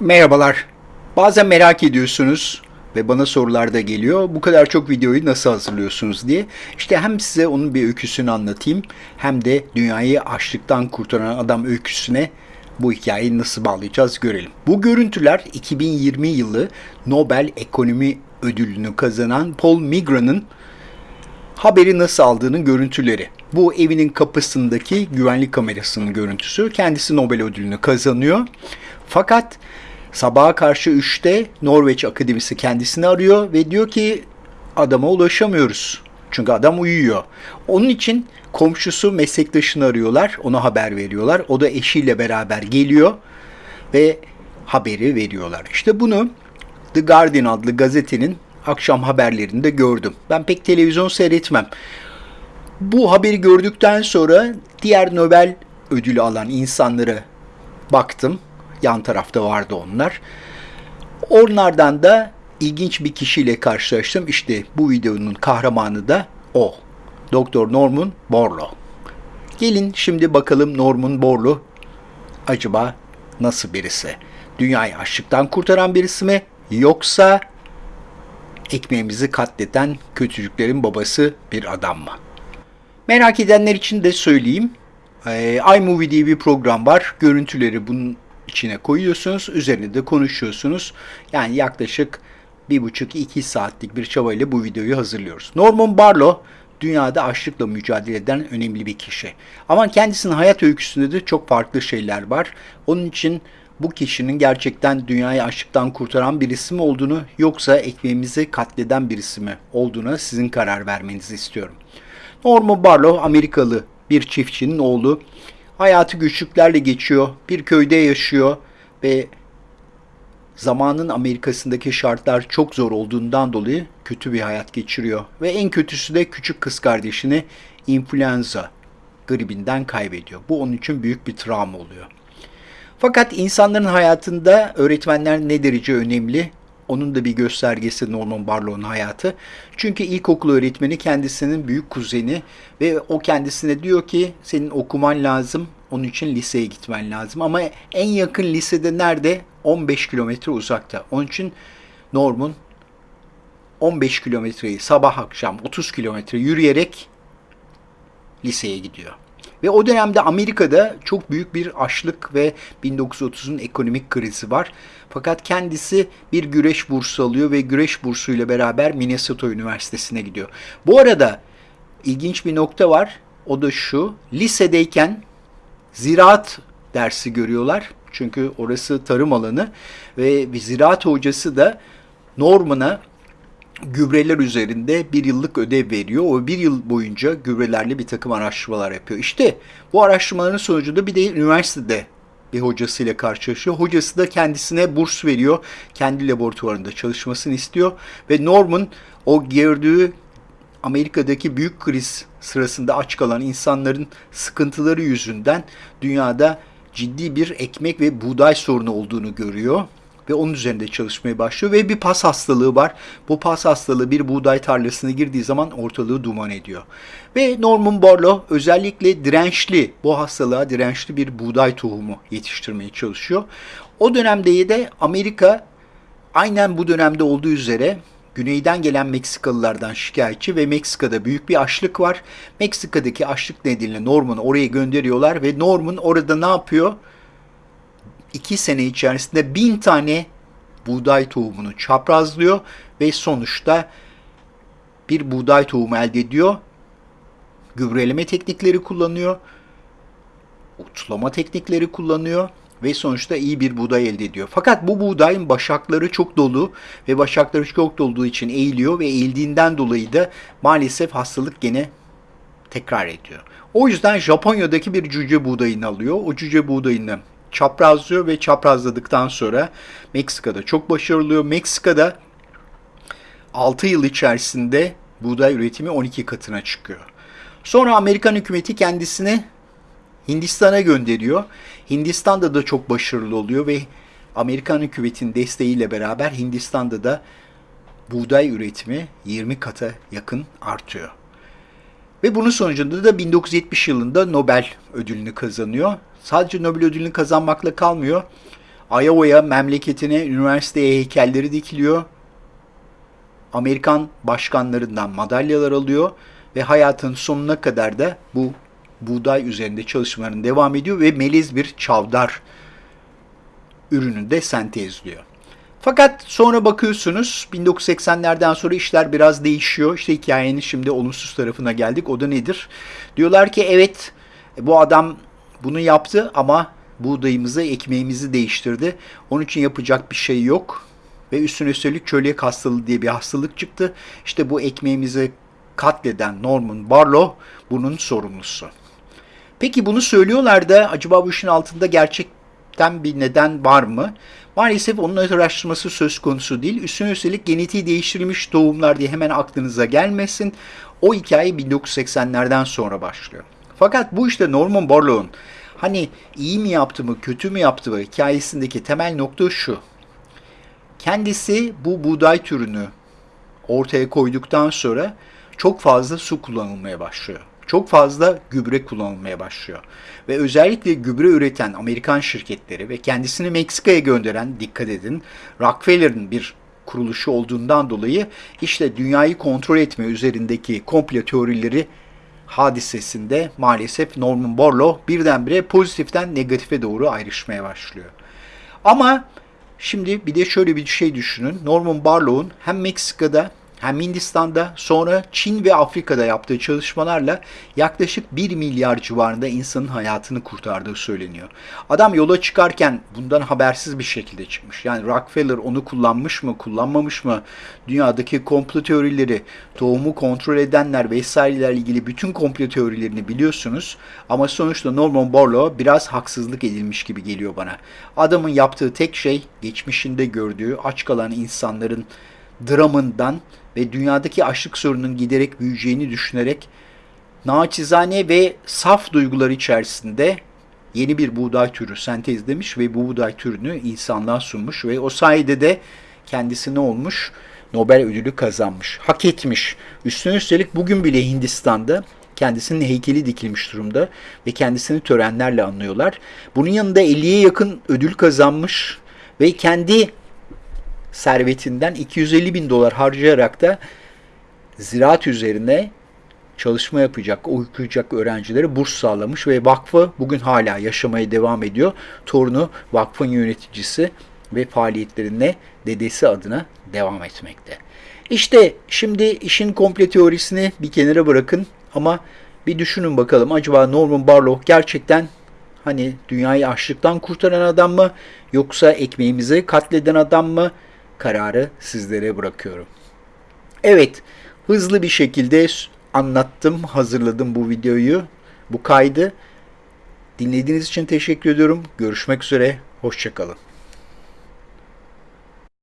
Merhabalar. Bazen merak ediyorsunuz ve bana sorular da geliyor. Bu kadar çok videoyu nasıl hazırlıyorsunuz diye. İşte hem size onun bir öyküsünü anlatayım hem de dünyayı açlıktan kurtaran adam öyküsüne bu hikayeyi nasıl bağlayacağız görelim. Bu görüntüler 2020 yılı Nobel Ekonomi Ödülünü kazanan Paul Migra'nın haberi nasıl aldığının görüntüleri. Bu evinin kapısındaki güvenlik kamerasının görüntüsü. Kendisi Nobel ödülünü kazanıyor. Fakat sabaha karşı 3'te Norveç Akademisi kendisini arıyor ve diyor ki adama ulaşamıyoruz. Çünkü adam uyuyor. Onun için komşusu meslektaşını arıyorlar. Ona haber veriyorlar. O da eşiyle beraber geliyor ve haberi veriyorlar. İşte bunu The Guardian adlı gazetenin akşam haberlerinde gördüm. Ben pek televizyon seyretmem. Bu haberi gördükten sonra diğer Nobel ödülü alan insanlara baktım. Yan tarafta vardı onlar. Onlardan da ilginç bir kişiyle karşılaştım. İşte bu videonun kahramanı da o. Doktor Norman Borlaug. Gelin şimdi bakalım Norman Borlaug acaba nasıl birisi? Dünyayı açlıktan kurtaran birisi mi? Yoksa ekmeğimizi katleden kötülüklerin babası bir adam mı? Merak edenler için de söyleyeyim. Ee, iMovie diye bir program var. Görüntüleri bunun içine koyuyorsunuz. Üzerine de konuşuyorsunuz. Yani yaklaşık bir buçuk iki saatlik bir çabayla bu videoyu hazırlıyoruz. Norman Barlow dünyada açlıkla mücadele eden önemli bir kişi. Ama kendisinin hayat öyküsünde de çok farklı şeyler var. Onun için bu kişinin gerçekten dünyayı açlıktan kurtaran birisi mi olduğunu yoksa ekmeğimizi katleden birisi mi olduğuna sizin karar vermenizi istiyorum. Norman Barlow Amerikalı bir çiftçinin oğlu. Hayatı güçlüklerle geçiyor. Bir köyde yaşıyor ve zamanın Amerika'sındaki şartlar çok zor olduğundan dolayı kötü bir hayat geçiriyor. Ve en kötüsü de küçük kız kardeşini influenza gribinden kaybediyor. Bu onun için büyük bir travma oluyor. Fakat insanların hayatında öğretmenler ne derece önemli? Onun da bir göstergesi Norman Barlow'un hayatı. Çünkü ilkokul öğretmeni kendisinin büyük kuzeni ve o kendisine diyor ki senin okuman lazım. Onun için liseye gitmen lazım. Ama en yakın lisede nerede? 15 kilometre uzakta. Onun için Norman 15 kilometreyi sabah akşam 30 kilometre yürüyerek liseye gidiyor. Ve o dönemde Amerika'da çok büyük bir açlık ve 1930'un ekonomik krizi var. Fakat kendisi bir güreş bursu alıyor ve güreş bursuyla beraber Minnesota Üniversitesi'ne gidiyor. Bu arada ilginç bir nokta var. O da şu. Lisedeyken ziraat dersi görüyorlar. Çünkü orası tarım alanı ve bir ziraat hocası da Norman'a gübreler üzerinde bir yıllık ödev veriyor. O bir yıl boyunca gübrelerle bir takım araştırmalar yapıyor. İşte bu araştırmaların sonucunda bir de üniversitede bir hocasıyla karşılaşıyor. Hocası da kendisine burs veriyor. Kendi laboratuvarında çalışmasını istiyor. Ve Norman o gördüğü Amerika'daki büyük kriz sırasında aç kalan insanların sıkıntıları yüzünden dünyada ciddi bir ekmek ve buğday sorunu olduğunu görüyor ve onun üzerinde çalışmaya başlıyor ve bir pas hastalığı var. Bu pas hastalığı bir buğday tarlasına girdiği zaman ortalığı duman ediyor. Ve Norman Borlaug özellikle dirençli, bu hastalığa dirençli bir buğday tohumu yetiştirmeye çalışıyor. O dönemde de Amerika aynen bu dönemde olduğu üzere güneyden gelen Meksikalılardan şikayetçi ve Meksika'da büyük bir açlık var. Meksika'daki açlık nedeniyle Norman'ı oraya gönderiyorlar ve Norman orada ne yapıyor? İki sene içerisinde bin tane buğday tohumunu çaprazlıyor ve sonuçta bir buğday tohumu elde ediyor. Gübreleme teknikleri kullanıyor. Otlama teknikleri kullanıyor ve sonuçta iyi bir buğday elde ediyor. Fakat bu buğdayın başakları çok dolu ve başakları çok dolduğu için eğiliyor ve eğildiğinden dolayı da maalesef hastalık gene tekrar ediyor. O yüzden Japonya'daki bir cüce buğdayını alıyor. O cüce buğdayını çaprazlıyor ve çaprazladıktan sonra Meksika'da çok başarılı oluyor. Meksika'da 6 yıl içerisinde buğday üretimi 12 katına çıkıyor. Sonra Amerikan hükümeti kendisini Hindistan'a gönderiyor. Hindistan'da da çok başarılı oluyor ve Amerikan hükümetinin desteğiyle beraber Hindistan'da da buğday üretimi 20 kata yakın artıyor. Ve bunun sonucunda da 1970 yılında Nobel ödülünü kazanıyor. Sadece Nobel ödülünü kazanmakla kalmıyor. Iowa'ya, memleketine, üniversiteye heykelleri dikiliyor. Amerikan başkanlarından madalyalar alıyor ve hayatının sonuna kadar da bu buğday üzerinde çalışmalarını devam ediyor ve melez bir çavdar ürünü de sentezliyor. Fakat sonra bakıyorsunuz 1980'lerden sonra işler biraz değişiyor. İşte hikayenin şimdi olumsuz tarafına geldik. O da nedir? Diyorlar ki evet bu adam bunu yaptı ama buğdayımızı, ekmeğimizi değiştirdi. Onun için yapacak bir şey yok. Ve üstüne üstelik çölyak hastalığı diye bir hastalık çıktı. İşte bu ekmeğimizi katleden Norman Barlow bunun sorumlusu. Peki bunu söylüyorlar da acaba bu işin altında gerçekten bir neden var mı? Maalesef onun araştırması söz konusu değil. Üstüne üstelik genetiği değiştirilmiş tohumlar diye hemen aklınıza gelmesin. O hikaye 1980'lerden sonra başlıyor. Fakat bu işte Norman Borlaug'un hani iyi mi yaptı mı kötü mü yaptı mı hikayesindeki temel nokta şu. Kendisi bu buğday türünü ortaya koyduktan sonra çok fazla su kullanılmaya başlıyor. Çok fazla gübre kullanılmaya başlıyor. Ve özellikle gübre üreten Amerikan şirketleri ve kendisini Meksika'ya gönderen dikkat edin Rockefeller'ın bir kuruluşu olduğundan dolayı işte dünyayı kontrol etme üzerindeki komplo teorileri hadisesinde maalesef Norman Borlaug birdenbire pozitiften negatife doğru ayrışmaya başlıyor. Ama şimdi bir de şöyle bir şey düşünün. Norman Borlaug'un hem Meksika'da hem Hindistan'da sonra Çin ve Afrika'da yaptığı çalışmalarla yaklaşık 1 milyar civarında insanın hayatını kurtardığı söyleniyor. Adam yola çıkarken bundan habersiz bir şekilde çıkmış. Yani Rockefeller onu kullanmış mı, kullanmamış mı? Dünyadaki komplo teorileri, tohumu kontrol edenler vesairelerle ilgili bütün komplo teorilerini biliyorsunuz. Ama sonuçta Norman Borlaug biraz haksızlık edilmiş gibi geliyor bana. Adamın yaptığı tek şey geçmişinde gördüğü aç kalan insanların dramından ve dünyadaki açlık sorununun giderek büyüyeceğini düşünerek naçizane ve saf duygular içerisinde yeni bir buğday türü sentezlemiş ve bu buğday türünü insanlığa sunmuş ve o sayede de kendisi ne olmuş? Nobel ödülü kazanmış. Hak etmiş. Üstüne üstelik bugün bile Hindistan'da kendisinin heykeli dikilmiş durumda ve kendisini törenlerle anlıyorlar. Bunun yanında 50'ye yakın ödül kazanmış ve kendi servetinden 250 bin dolar harcayarak da ziraat üzerine çalışma yapacak, okuyacak öğrencilere burs sağlamış ve vakfı bugün hala yaşamaya devam ediyor. Torunu vakfın yöneticisi ve faaliyetlerine dedesi adına devam etmekte. İşte şimdi işin komple teorisini bir kenara bırakın ama bir düşünün bakalım acaba Norman Barlow gerçekten hani dünyayı açlıktan kurtaran adam mı yoksa ekmeğimizi katleden adam mı? Kararı sizlere bırakıyorum. Evet, hızlı bir şekilde anlattım, hazırladım bu videoyu, bu kaydı. Dinlediğiniz için teşekkür ediyorum. Görüşmek üzere, hoşçakalın.